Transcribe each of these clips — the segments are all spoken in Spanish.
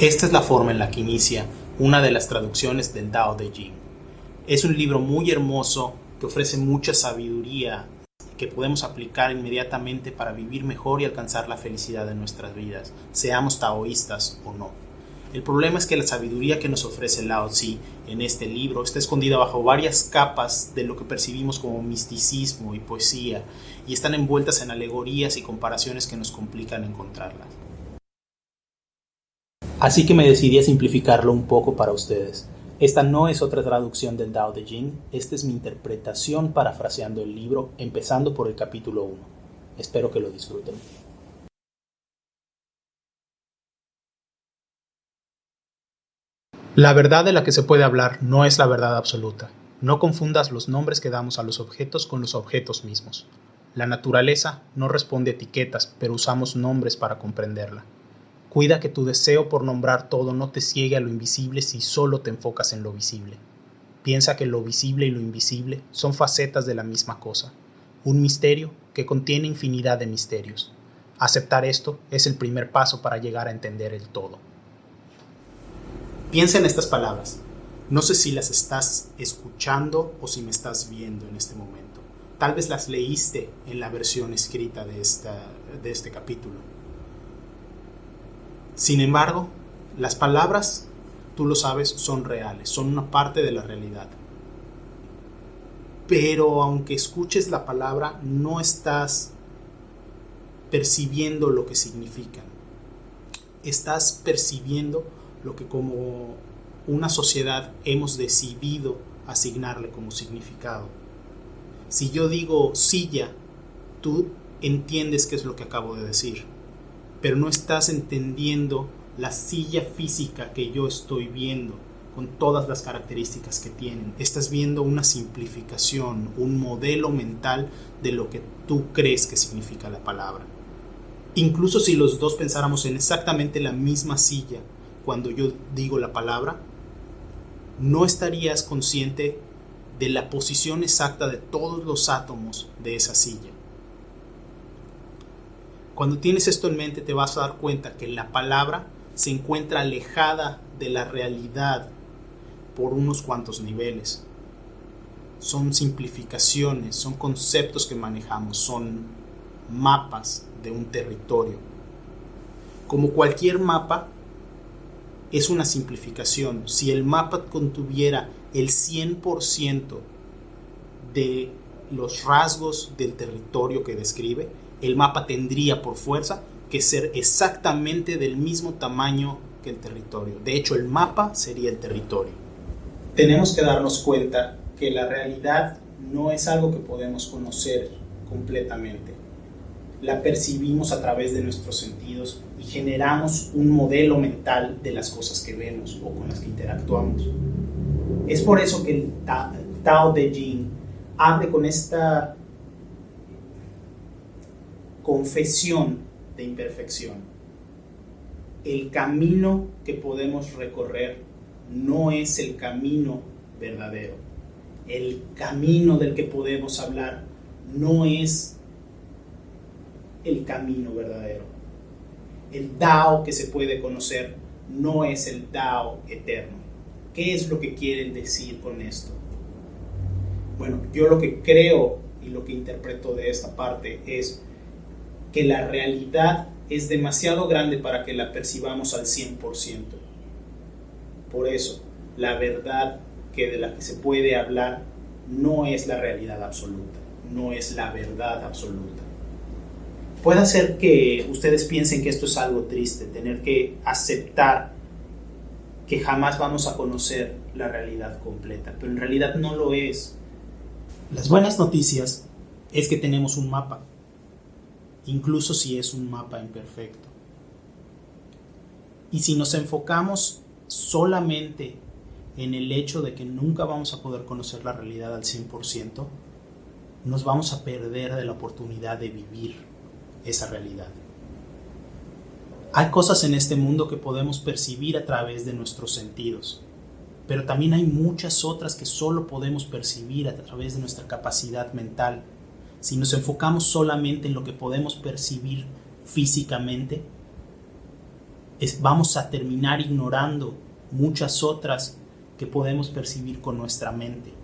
Esta es la forma en la que inicia una de las traducciones del Tao de Jing. Es un libro muy hermoso que ofrece mucha sabiduría que podemos aplicar inmediatamente para vivir mejor y alcanzar la felicidad en nuestras vidas, seamos taoístas o no. El problema es que la sabiduría que nos ofrece Lao Tzu en este libro está escondida bajo varias capas de lo que percibimos como misticismo y poesía y están envueltas en alegorías y comparaciones que nos complican encontrarlas. Así que me decidí a simplificarlo un poco para ustedes. Esta no es otra traducción del Tao de Jing, esta es mi interpretación parafraseando el libro, empezando por el capítulo 1. Espero que lo disfruten. La verdad de la que se puede hablar no es la verdad absoluta. No confundas los nombres que damos a los objetos con los objetos mismos. La naturaleza no responde a etiquetas, pero usamos nombres para comprenderla. Cuida que tu deseo por nombrar todo no te ciegue a lo invisible si solo te enfocas en lo visible. Piensa que lo visible y lo invisible son facetas de la misma cosa, un misterio que contiene infinidad de misterios. Aceptar esto es el primer paso para llegar a entender el todo. Piensa en estas palabras. No sé si las estás escuchando o si me estás viendo en este momento. Tal vez las leíste en la versión escrita de, esta, de este capítulo sin embargo, las palabras, tú lo sabes, son reales, son una parte de la realidad. Pero aunque escuches la palabra, no estás percibiendo lo que significan. Estás percibiendo lo que como una sociedad hemos decidido asignarle como significado. Si yo digo silla, tú entiendes qué es lo que acabo de decir pero no estás entendiendo la silla física que yo estoy viendo con todas las características que tienen. Estás viendo una simplificación, un modelo mental de lo que tú crees que significa la palabra. Incluso si los dos pensáramos en exactamente la misma silla cuando yo digo la palabra, no estarías consciente de la posición exacta de todos los átomos de esa silla. Cuando tienes esto en mente te vas a dar cuenta que la palabra se encuentra alejada de la realidad por unos cuantos niveles. Son simplificaciones, son conceptos que manejamos, son mapas de un territorio. Como cualquier mapa, es una simplificación. Si el mapa contuviera el 100% de los rasgos del territorio que describe, el mapa tendría por fuerza que ser exactamente del mismo tamaño que el territorio. De hecho, el mapa sería el territorio. Tenemos que darnos cuenta que la realidad no es algo que podemos conocer completamente. La percibimos a través de nuestros sentidos y generamos un modelo mental de las cosas que vemos o con las que interactuamos. Es por eso que el Tao de Jing abre con esta confesión de imperfección. El camino que podemos recorrer no es el camino verdadero. El camino del que podemos hablar no es el camino verdadero. El Dao que se puede conocer no es el Dao eterno. ¿Qué es lo que quieren decir con esto? Bueno, yo lo que creo y lo que interpreto de esta parte es que la realidad es demasiado grande para que la percibamos al 100%. Por eso, la verdad que de la que se puede hablar no es la realidad absoluta, no es la verdad absoluta. Puede ser que ustedes piensen que esto es algo triste, tener que aceptar que jamás vamos a conocer la realidad completa, pero en realidad no lo es. Las buenas noticias es que tenemos un mapa, incluso si es un mapa imperfecto. Y si nos enfocamos solamente en el hecho de que nunca vamos a poder conocer la realidad al 100%, nos vamos a perder de la oportunidad de vivir esa realidad. Hay cosas en este mundo que podemos percibir a través de nuestros sentidos, pero también hay muchas otras que solo podemos percibir a través de nuestra capacidad mental si nos enfocamos solamente en lo que podemos percibir físicamente, vamos a terminar ignorando muchas otras que podemos percibir con nuestra mente.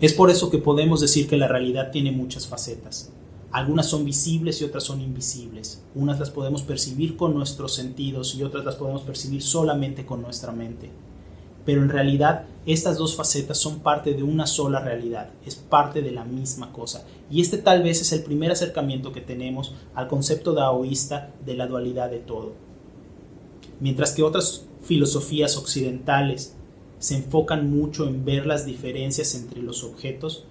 Es por eso que podemos decir que la realidad tiene muchas facetas. Algunas son visibles y otras son invisibles. Unas las podemos percibir con nuestros sentidos y otras las podemos percibir solamente con nuestra mente. Pero en realidad estas dos facetas son parte de una sola realidad, es parte de la misma cosa. Y este tal vez es el primer acercamiento que tenemos al concepto daoísta de la dualidad de todo. Mientras que otras filosofías occidentales se enfocan mucho en ver las diferencias entre los objetos,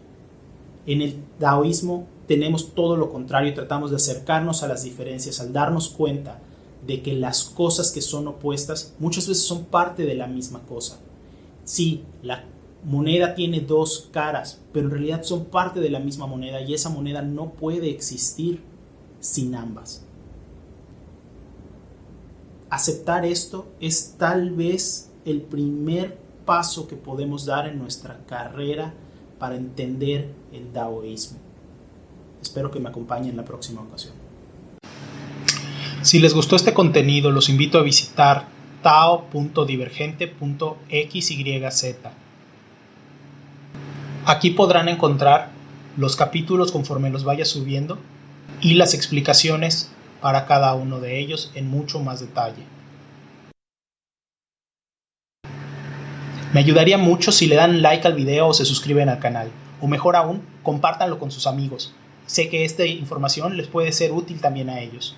en el taoísmo tenemos todo lo contrario, tratamos de acercarnos a las diferencias al darnos cuenta de que las cosas que son opuestas muchas veces son parte de la misma cosa. Sí, la moneda tiene dos caras, pero en realidad son parte de la misma moneda y esa moneda no puede existir sin ambas. Aceptar esto es tal vez el primer paso que podemos dar en nuestra carrera para entender el taoísmo. Espero que me acompañen en la próxima ocasión. Si les gustó este contenido, los invito a visitar tao.divergente.xyz. Aquí podrán encontrar los capítulos conforme los vaya subiendo y las explicaciones para cada uno de ellos en mucho más detalle. Me ayudaría mucho si le dan like al video o se suscriben al canal, o mejor aún, compártanlo con sus amigos. Sé que esta información les puede ser útil también a ellos.